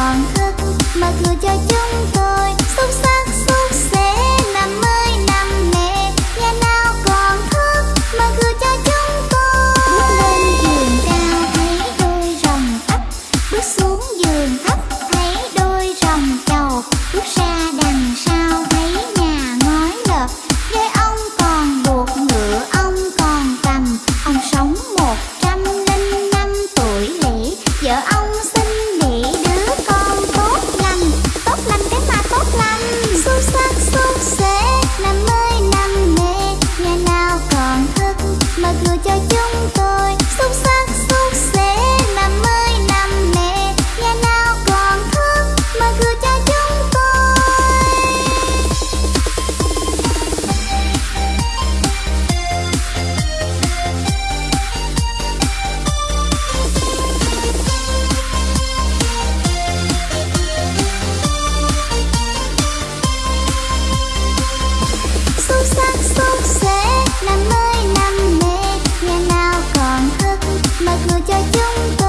còn thức mà thừa cho chúng ta cho chúng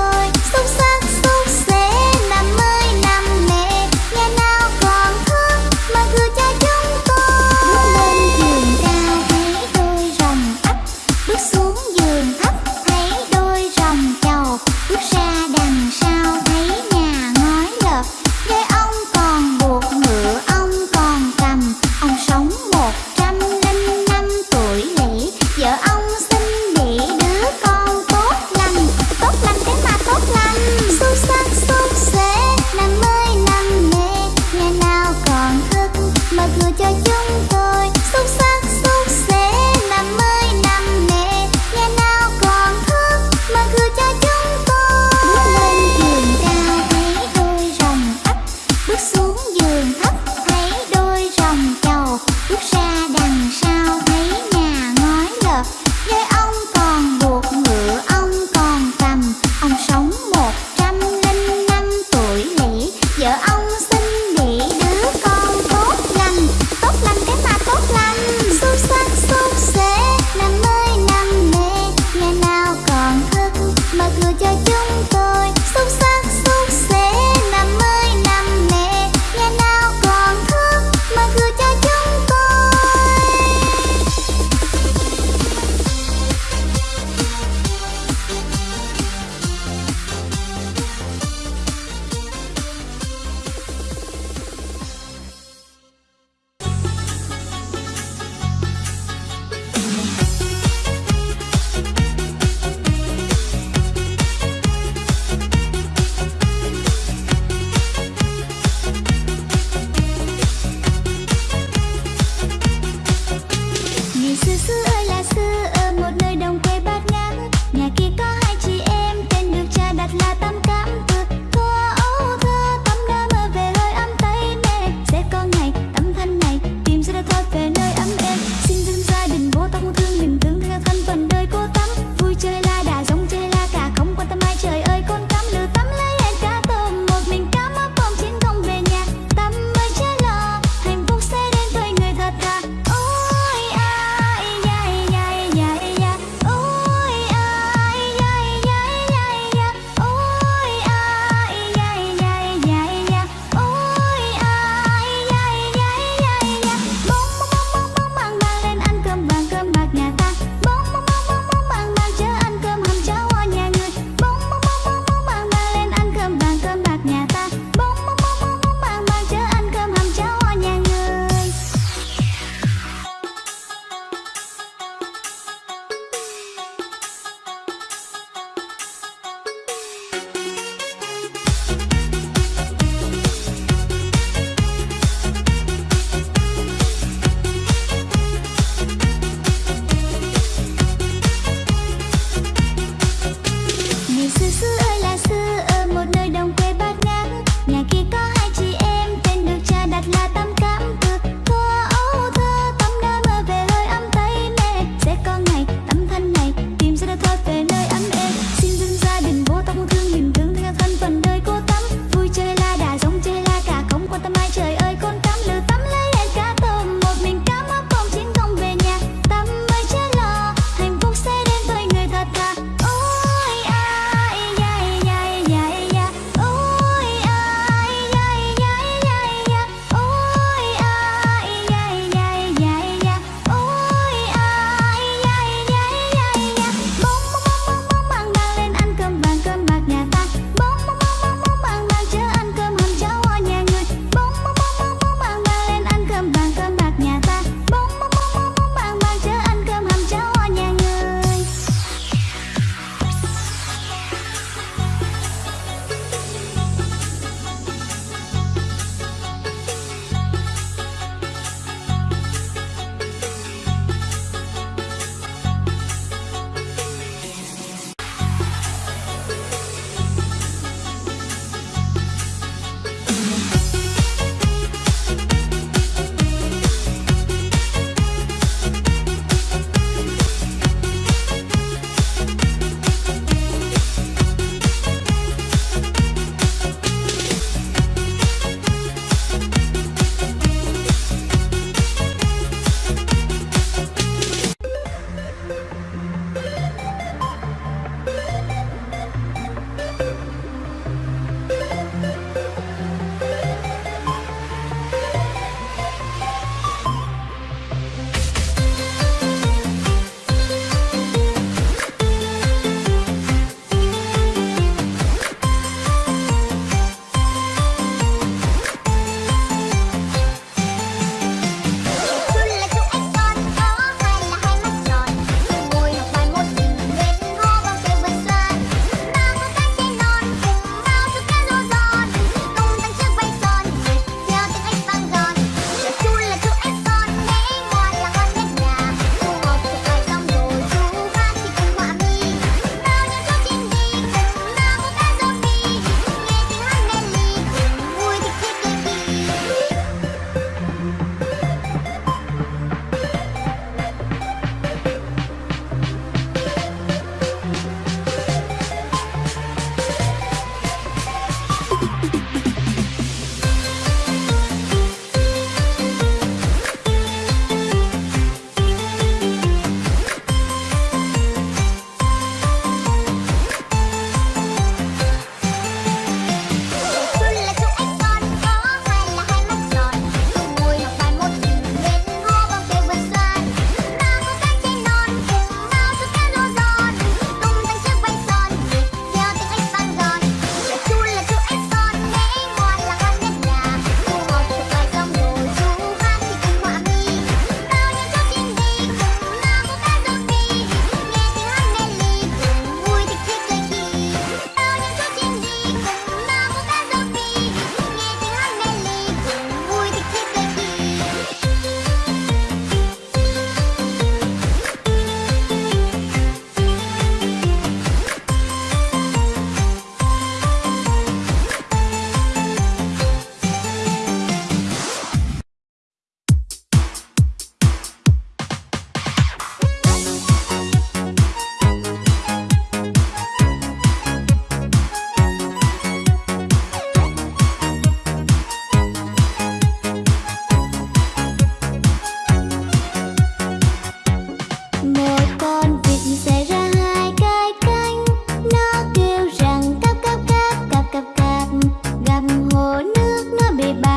nó bề bạc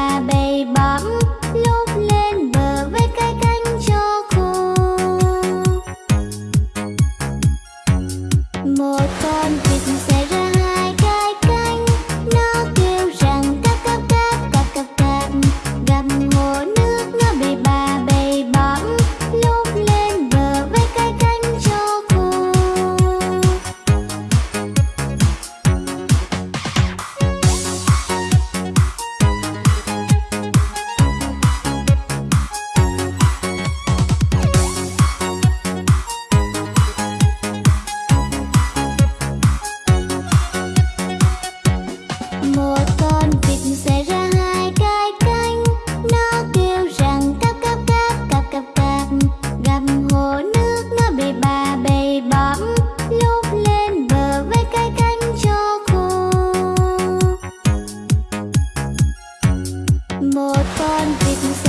con vịt